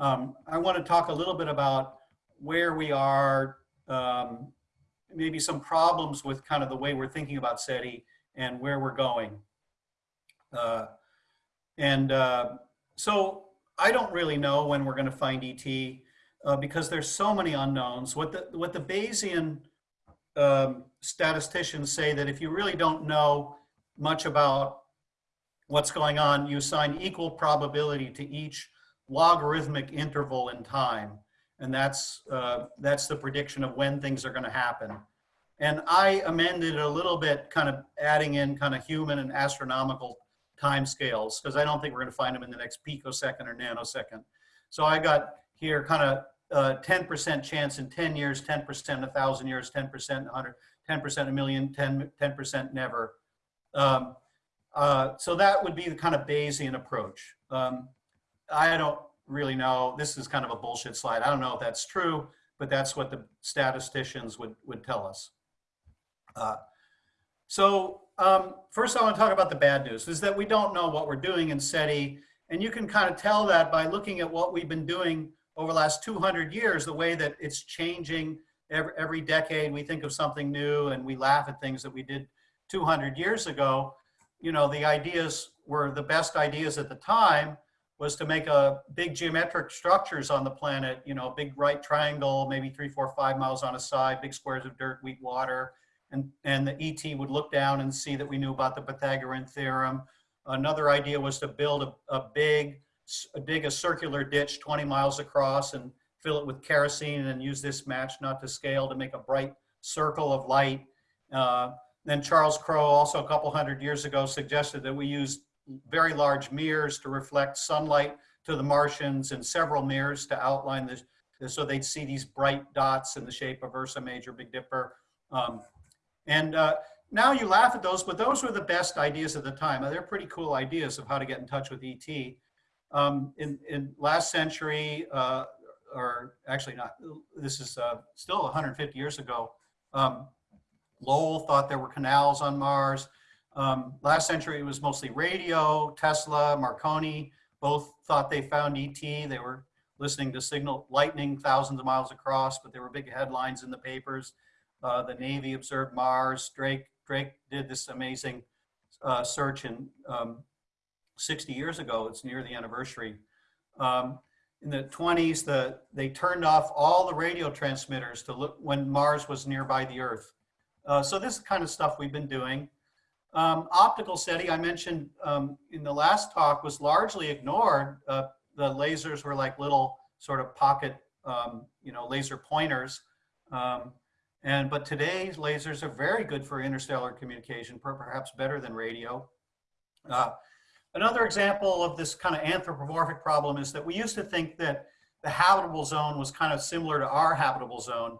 Um, I want to talk a little bit about where we are, um, maybe some problems with kind of the way we're thinking about SETI and where we're going. Uh, and uh, so I don't really know when we're going to find ET uh, because there's so many unknowns. What the what the Bayesian um, statisticians say that if you really don't know much about what's going on, you assign equal probability to each logarithmic interval in time. And that's, uh, that's the prediction of when things are gonna happen. And I amended it a little bit, kind of adding in kind of human and astronomical time scales, because I don't think we're gonna find them in the next picosecond or nanosecond. So I got here kind of 10% uh, chance in 10 years, 10% a thousand years, 10% 100, 10% a million, 10, 10% never. Um, uh, so that would be the kind of Bayesian approach. Um, I don't really know. This is kind of a bullshit slide. I don't know if that's true, but that's what the statisticians would, would tell us. Uh, so um, first I want to talk about the bad news, is that we don't know what we're doing in SETI. And you can kind of tell that by looking at what we've been doing over the last 200 years, the way that it's changing every, every decade. We think of something new and we laugh at things that we did 200 years ago. You know, the ideas were the best ideas at the time, was to make a big geometric structures on the planet, you know, a big right triangle, maybe three, four, five miles on a side, big squares of dirt, weak water. And, and the ET would look down and see that we knew about the Pythagorean theorem. Another idea was to build a, a big, dig a circular ditch 20 miles across and fill it with kerosene and use this match not to scale to make a bright circle of light. Uh, then Charles Cros also a couple hundred years ago suggested that we use very large mirrors to reflect sunlight to the Martians and several mirrors to outline this, so they'd see these bright dots in the shape of Ursa Major, Big Dipper. Um, and uh, now you laugh at those, but those were the best ideas at the time. They're pretty cool ideas of how to get in touch with ET. Um, in, in last century, uh, or actually not, this is uh, still 150 years ago, um, Lowell thought there were canals on Mars. Um, last century, it was mostly radio, Tesla, Marconi, both thought they found ET. They were listening to signal lightning thousands of miles across, but there were big headlines in the papers. Uh, the Navy observed Mars. Drake, Drake did this amazing uh, search in um, 60 years ago. It's near the anniversary. Um, in the 20s, the, they turned off all the radio transmitters to look when Mars was nearby the Earth. Uh, so this is kind of stuff we've been doing. Um, optical SETI, I mentioned um, in the last talk, was largely ignored. Uh, the lasers were like little sort of pocket, um, you know, laser pointers. Um, and but today's lasers are very good for interstellar communication, perhaps better than radio. Uh, another example of this kind of anthropomorphic problem is that we used to think that the habitable zone was kind of similar to our habitable zone.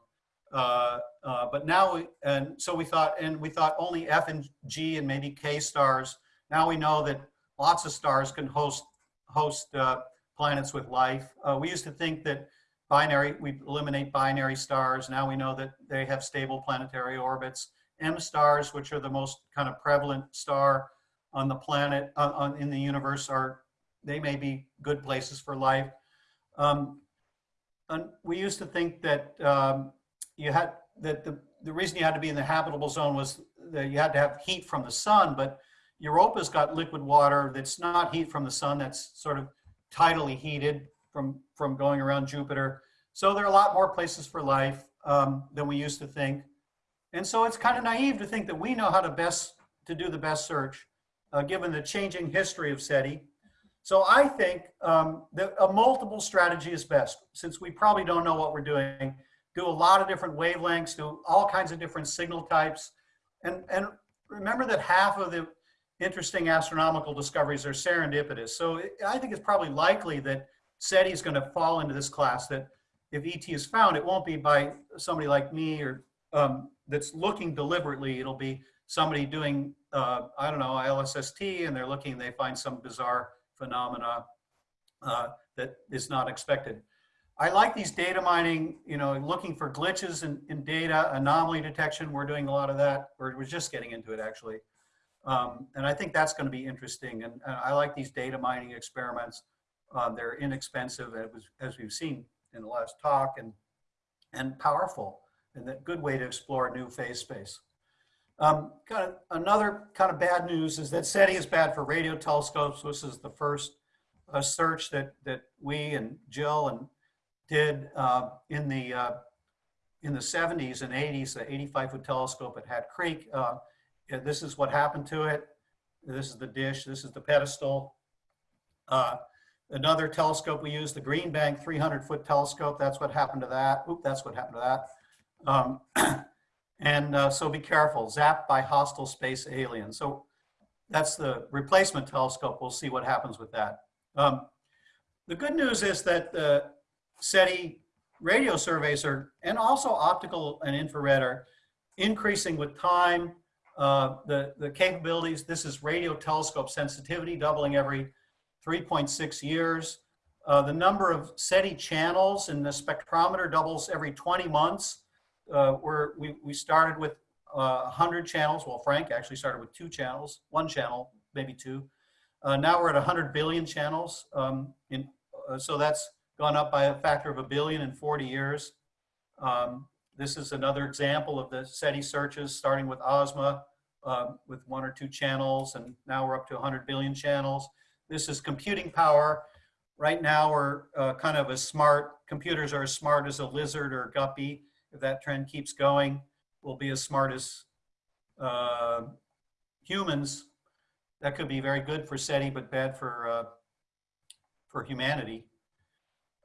Uh, uh, but now, we, and so we thought, and we thought only F and G and maybe K stars. Now we know that lots of stars can host host uh, planets with life. Uh, we used to think that binary, we eliminate binary stars. Now we know that they have stable planetary orbits. M stars, which are the most kind of prevalent star on the planet, uh, on, in the universe, are they may be good places for life. Um, and we used to think that um, you had that the, the reason you had to be in the habitable zone was that you had to have heat from the sun, but Europa's got liquid water that's not heat from the sun, that's sort of tidally heated from, from going around Jupiter. So there are a lot more places for life um, than we used to think. And so it's kind of naive to think that we know how to best to do the best search, uh, given the changing history of SETI. So I think um, that a multiple strategy is best, since we probably don't know what we're doing do a lot of different wavelengths, do all kinds of different signal types. And, and remember that half of the interesting astronomical discoveries are serendipitous. So I think it's probably likely that SETI is going to fall into this class that if ET is found, it won't be by somebody like me or um, that's looking deliberately. It'll be somebody doing, uh, I don't know, LSST, and they're looking, they find some bizarre phenomena uh, that is not expected. I like these data mining, you know, looking for glitches in, in data, anomaly detection. We're doing a lot of that. We're, just getting into it actually. Um, and I think that's going to be interesting. And, and, I like these data mining experiments. Uh, they're inexpensive, as, as we've seen in the last talk, and, and powerful, and a good way to explore new phase space. Um, kind of another kind of bad news is that SETI is bad for radio telescopes. This is the first uh, search that that we and Jill and did uh, in the uh, in the 70s and 80s. The 85 foot telescope at Hat Creek. Uh, this is what happened to it. This is the dish. This is the pedestal. Uh, another telescope we used, the Green Bank 300 foot telescope. That's what happened to that. Oop, that's what happened to that. Um, And uh, so be careful, zapped by hostile space aliens. So that's the replacement telescope. We'll see what happens with that. Um, the good news is that the SETI radio surveys are, and also optical and infrared are increasing with time. Uh, the, the capabilities, this is radio telescope sensitivity doubling every 3.6 years. Uh, the number of SETI channels in the spectrometer doubles every 20 months uh, we're, we, we started with uh, 100 channels. Well, Frank actually started with two channels, one channel, maybe two. Uh, now we're at 100 billion channels. Um, in, uh, so that's gone up by a factor of a billion in 40 years. Um, this is another example of the SETI searches, starting with Ozma um, with one or two channels, and now we're up to 100 billion channels. This is computing power. Right now, we're uh, kind of as smart, computers are as smart as a lizard or a guppy if that trend keeps going, we'll be as smart as uh, humans. That could be very good for SETI, but bad for, uh, for humanity.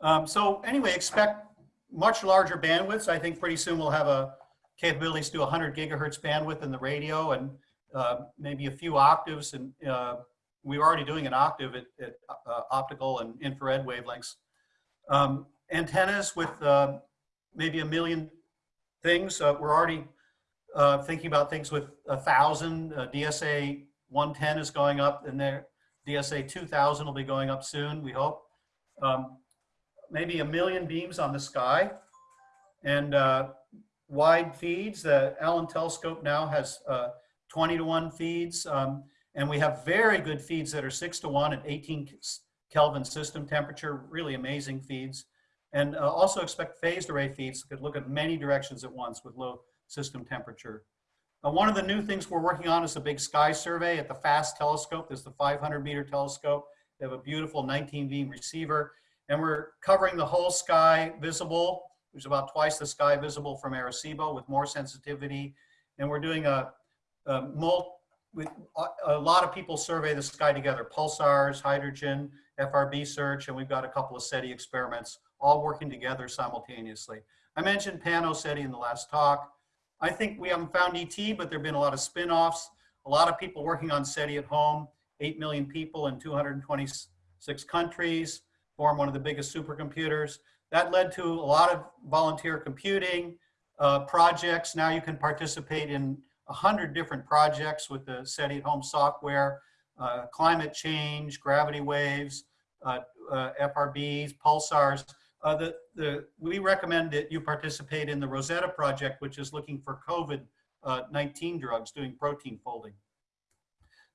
Um, so anyway, expect much larger bandwidths. I think pretty soon we'll have a capabilities to 100 gigahertz bandwidth in the radio and uh, maybe a few octaves. And uh, we're already doing an octave at, at uh, optical and infrared wavelengths. Um, antennas with uh, maybe a million things. Uh, we're already uh, thinking about things with a thousand. DSA 110 is going up, and there DSA 2000 will be going up soon. We hope. Um, maybe a million beams on the sky, and uh, wide feeds. The Allen Telescope now has uh, 20 to one feeds, um, and we have very good feeds that are six to one at 18 Kelvin system temperature. Really amazing feeds. And uh, also expect phased array feeds that could look at many directions at once with low system temperature. Uh, one of the new things we're working on is a big sky survey at the FAST telescope. This is the 500 meter telescope. They have a beautiful 19 beam receiver. And we're covering the whole sky visible. There's about twice the sky visible from Arecibo with more sensitivity. And we're doing a, a, a lot of people survey the sky together, pulsars, hydrogen, FRB search, and we've got a couple of SETI experiments all working together simultaneously. I mentioned PANOSETI in the last talk. I think we haven't found ET, but there have been a lot of spin-offs, a lot of people working on SETI at home, 8 million people in 226 countries, form one of the biggest supercomputers. That led to a lot of volunteer computing uh, projects. Now you can participate in 100 different projects with the SETI at home software, uh, climate change, gravity waves, uh, uh FRBs, pulsars. Uh, the, the, we recommend that you participate in the Rosetta project, which is looking for COVID-19 uh, drugs, doing protein folding.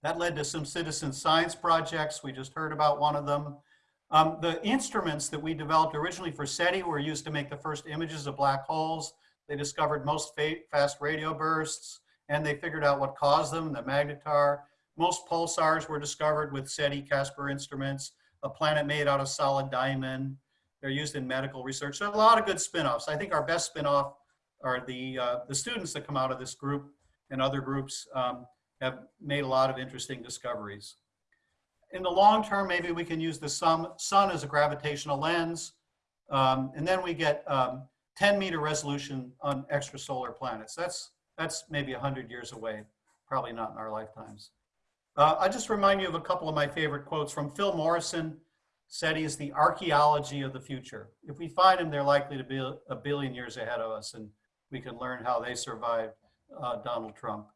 That led to some citizen science projects. We just heard about one of them. Um, the instruments that we developed originally for SETI were used to make the first images of black holes. They discovered most fast radio bursts, and they figured out what caused them, the magnetar. Most pulsars were discovered with SETI Casper instruments, a planet made out of solid diamond, they're used in medical research. So a lot of good spin-offs. I think our best spin-off are the, uh, the students that come out of this group and other groups um, have made a lot of interesting discoveries. In the long term, maybe we can use the sun, sun as a gravitational lens. Um, and then we get um, 10 meter resolution on extrasolar planets. That's, that's maybe 100 years away, probably not in our lifetimes. Uh, I just remind you of a couple of my favorite quotes from Phil Morrison, SETI is the archaeology of the future. If we find them, they're likely to be a billion years ahead of us, and we can learn how they survived uh, Donald Trump.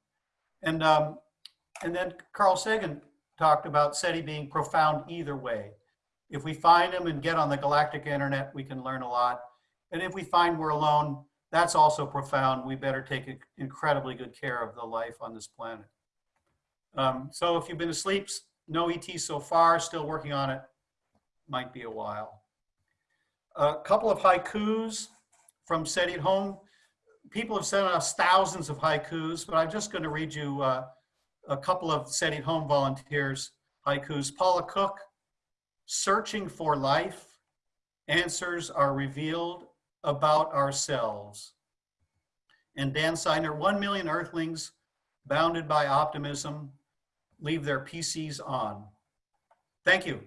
And, um, and then Carl Sagan talked about SETI being profound either way. If we find them and get on the galactic internet, we can learn a lot. And if we find we're alone, that's also profound. We better take incredibly good care of the life on this planet. Um, so if you've been asleep, no ET so far, still working on it. might be a while. A couple of haikus from SETI at home. People have sent us thousands of haikus, but I'm just going to read you uh, a couple of SETI at home volunteers haikus. Paula Cook, searching for life, answers are revealed about ourselves. And Dan Seidner, 1 million earthlings bounded by optimism leave their PCs on. Thank you.